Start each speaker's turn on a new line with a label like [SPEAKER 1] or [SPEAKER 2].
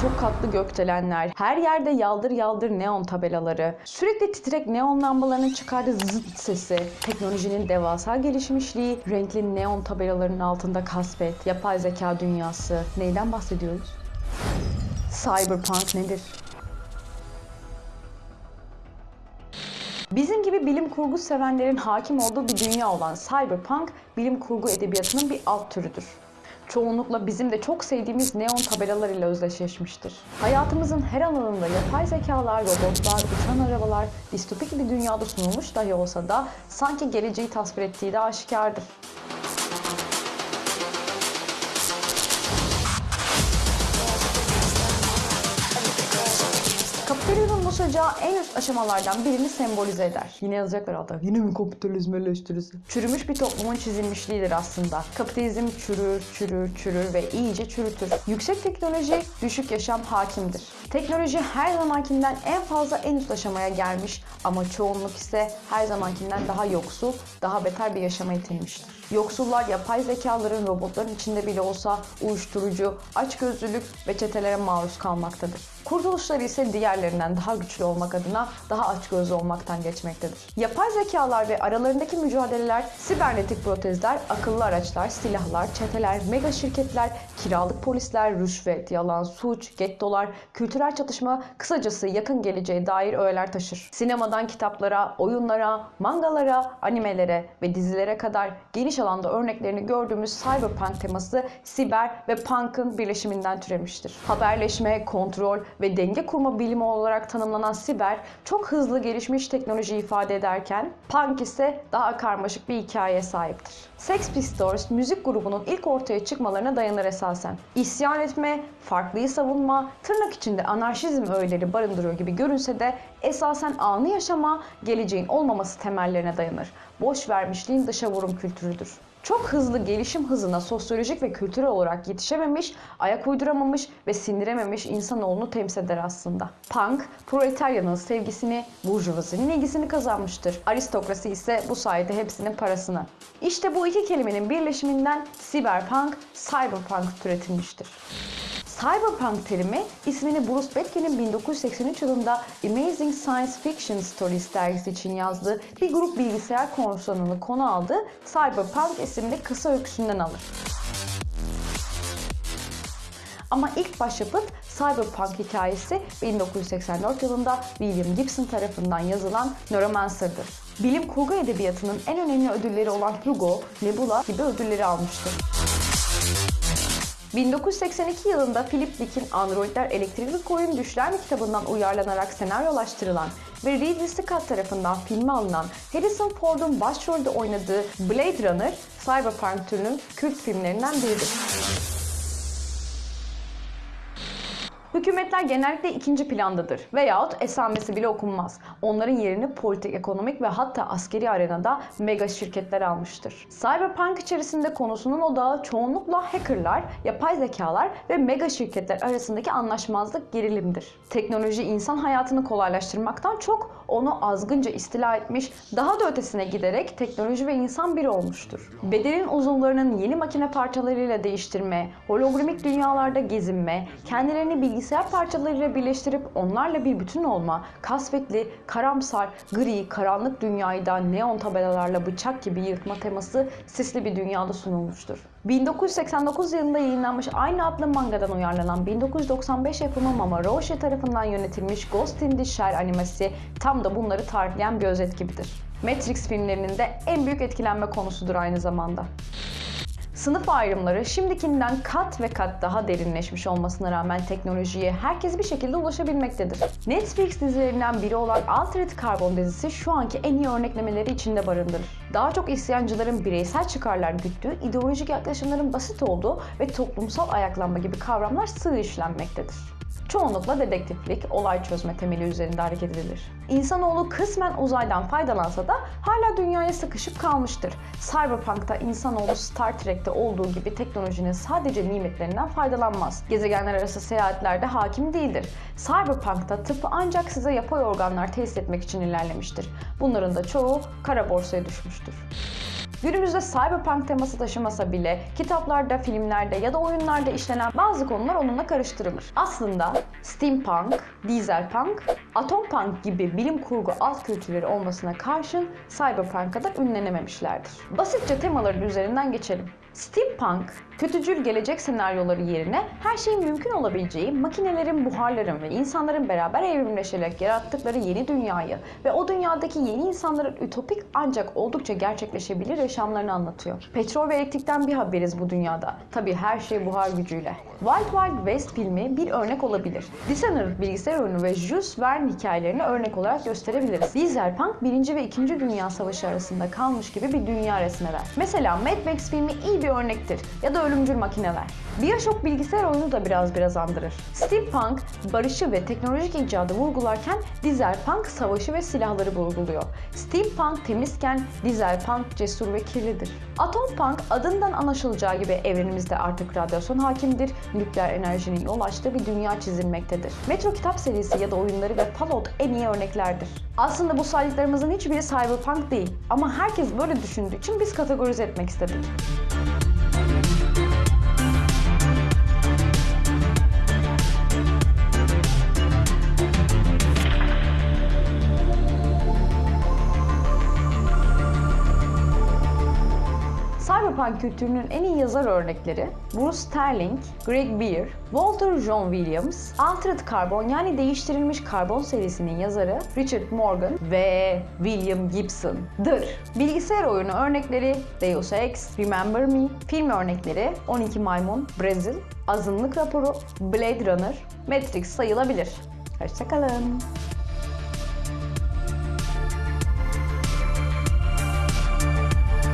[SPEAKER 1] çok katlı gökdelenler, her yerde yaldır yaldır neon tabelaları, sürekli titrek neon lambalarının çıkardığı zıt sesi, teknolojinin devasa gelişmişliği, renkli neon tabelalarının altında kasvet, yapay zeka dünyası. Neyden bahsediyoruz? Cyberpunk nedir? Bizim gibi bilim kurgu sevenlerin hakim olduğu bir dünya olan cyberpunk, bilim kurgu edebiyatının bir alt türüdür. Çoğunlukla bizim de çok sevdiğimiz neon tabelalar ile özdeşleşmiştir. Hayatımızın her alanında yapay zekalar, robotlar, uçan arabalar, distopik bir dünyada sunulmuş dahi olsa da sanki geleceği tasvir ettiği de aşikardır. Kapitalizmin bu sıcağı en üst aşamalardan birini sembolize eder. Yine yazacaklar hatta. Yine mi kapitalizm eleştirisi? Çürümüş bir toplumun çizilmişliğidir aslında. Kapitalizm çürür, çürür, çürür ve iyice çürütür. Yüksek teknoloji, düşük yaşam hakimdir. Teknoloji her zamankinden en fazla en üst aşamaya gelmiş ama çoğunluk ise her zamankinden daha yoksul, daha beter bir yaşama itilmiştir. Yoksullar yapay zekaların, robotların içinde bile olsa uyuşturucu, açgözlülük ve çetelere maruz kalmaktadır. Kurtuluşları ise diğerlerinden daha güçlü olmak adına daha açgözlü olmaktan geçmektedir. Yapay zekalar ve aralarındaki mücadeleler, sibernetik protezler, akıllı araçlar, silahlar, çeteler, mega şirketler, kiralık polisler, rüşvet, yalan, suç, gettolar, kültürel çatışma, kısacası yakın geleceğe dair öğeler taşır. Sinemadan kitaplara, oyunlara, mangalara, animelere ve dizilere kadar geniş alanda örneklerini gördüğümüz cyberpunk teması siber ve punk'ın birleşiminden türemiştir. Haberleşme, kontrol ve denge kurma bilimi olarak tanımlanan siber çok hızlı gelişmiş teknoloji ifade ederken punk ise daha karmaşık bir hikayeye sahiptir. Sex Pistols müzik grubunun ilk ortaya çıkmalarına dayanır esasen. İsyan etme, farklıyı savunma, tırnak içinde anarşizm öğeleri barındırıyor gibi görünse de esasen anı yaşama, geleceğin olmaması temellerine dayanır. Boş vermişliğin dışa vurum kültürüdür. Çok hızlı gelişim hızına sosyolojik ve kültürel olarak yetişememiş, ayak uyduramamış ve sindirememiş insanoğlunu temsil eder aslında. Punk, proletaryanın sevgisini, burjuvazinin ilgisini kazanmıştır. Aristokrasi ise bu sayede hepsinin parasını. İşte bu iki kelimenin birleşiminden cyberpunk, cyberpunk türetilmiştir. Cyberpunk terimi ismini Bruce Betke'nin 1983 yılında Amazing Science Fiction Stories dergisi için yazdığı bir grup bilgisayar korsanını konu aldığı Cyberpunk isimli kısa öyküsünden alır. Ama ilk başyapıt Cyberpunk hikayesi 1984 yılında William Gibson tarafından yazılan Neuromancer'dır. Bilim kurgu edebiyatının en önemli ödülleri olan Hugo, Nebula gibi ödülleri almıştır. 1982 yılında Philip Dick'in Androidler Elektrikli Koyun Düşler mi kitabından uyarlanarak senaryolaştırılan ve Ridley Scott tarafından filme alınan Harrison Ford'un başrolde oynadığı Blade Runner, Cyberpunk türünün kült filmlerinden biridir. Hükümetler genellikle ikinci plandadır veyahut esamesi bile okunmaz. Onların yerini politik, ekonomik ve hatta askeri arenada mega şirketler almıştır. Cyberpunk içerisinde konusunun odağı çoğunlukla hackerlar, yapay zekalar ve mega şirketler arasındaki anlaşmazlık gerilimdir. Teknoloji insan hayatını kolaylaştırmaktan çok onu azgınca istila etmiş, daha da ötesine giderek teknoloji ve insan bir olmuştur. Bedenin uzuvlarının yeni makine parçalarıyla değiştirme, hologramik dünyalarda gezinme, kendilerini bilgisayar parçalarıyla birleştirip onlarla bir bütün olma, kasvetli, karamsar, gri, karanlık dünyayı da neon tabelalarla bıçak gibi yırtma teması sisli bir dünyada sunulmuştur. 1989 yılında yayınlanmış aynı adlı mangadan uyarlanan 1995 yapımı Mama Roshi tarafından yönetilmiş Ghost in the Shell animesi tam da bunları tarifleyen bir özet gibidir. Matrix filmlerinin de en büyük etkilenme konusudur aynı zamanda. Sınıf ayrımları şimdikinden kat ve kat daha derinleşmiş olmasına rağmen teknolojiye herkes bir şekilde ulaşabilmektedir. Netflix dizilerinden biri olan Altered Carbon dizisi şu anki en iyi örneklemeleri içinde barındırır. Daha çok isyancıların bireysel çıkarlar güttüğü, ideolojik yaklaşımların basit olduğu ve toplumsal ayaklanma gibi kavramlar sığ işlenmektedir. Çoğunlukla dedektiflik, olay çözme temeli üzerinde hareket edilir. İnsanoğlu kısmen uzaydan faydalansa da hala dünyaya sıkışıp kalmıştır. Cyberpunk'ta insanoğlu Star Trek'te olduğu gibi teknolojinin sadece nimetlerinden faydalanmaz. Gezegenler arası seyahatlerde hakim değildir. Cyberpunk'ta tıp ancak size yapay organlar tesis etmek için ilerlemiştir. Bunların da çoğu kara borsaya düşmüştür. Günümüzde cyberpunk teması taşımasa bile kitaplarda, filmlerde ya da oyunlarda işlenen bazı konular onunla karıştırılır. Aslında steampunk, dieselpunk, atompunk gibi bilim kurgu alt kültürleri olmasına karşın cyberpunk kadar ünlenememişlerdir. Basitçe temaların üzerinden geçelim. Steampunk, kötücül gelecek senaryoları yerine her şeyin mümkün olabileceği, makinelerin, buharların ve insanların beraber evrimleşerek yarattıkları yeni dünyayı ve o dünyadaki yeni insanların ütopik ancak oldukça gerçekleşebilir yaşamlarını anlatıyor. Petrol ve elektrikten bir haberiz bu dünyada. Tabii her şey buhar gücüyle. Wild Wild West filmi bir örnek olabilir. Dishonored bilgisayar oyunu ve Jules Verne hikayelerini örnek olarak gösterebiliriz. Dieselpunk 1. ve 2. Dünya Savaşı arasında kalmış gibi bir dünya resmeder. Mesela Mad Max filmi iyi bir örnektir ya da Ölümcül Makineler. Bioshock bilgisayar oyunu da biraz biraz andırır. Steampunk barışı ve teknolojik icadı vurgularken Dieselpunk savaşı ve silahları vurguluyor. Steampunk temizken Dieselpunk cesur ve kirlidir. Atompunk adından anlaşılacağı gibi evrenimizde artık radyasyon hakimdir, nükleer enerjinin yol açtığı bir dünya çizilmektedir. Metro kitap serisi ya da oyunları ve Fallout en iyi örneklerdir. Aslında bu saydıklarımızın hiçbiri cyberpunk değil ama herkes böyle düşündüğü için biz kategorize etmek istedik. Cyberpunk kültürünün en iyi yazar örnekleri Bruce Sterling, Greg Beer, Walter John Williams, Altered Carbon yani değiştirilmiş karbon serisinin yazarı Richard Morgan ve William Gibson'dır. Bilgisayar oyunu örnekleri Deus Ex, Remember Me, film örnekleri 12 Maymun, Brazil, Azınlık Raporu, Blade Runner, Matrix sayılabilir. Hoşçakalın.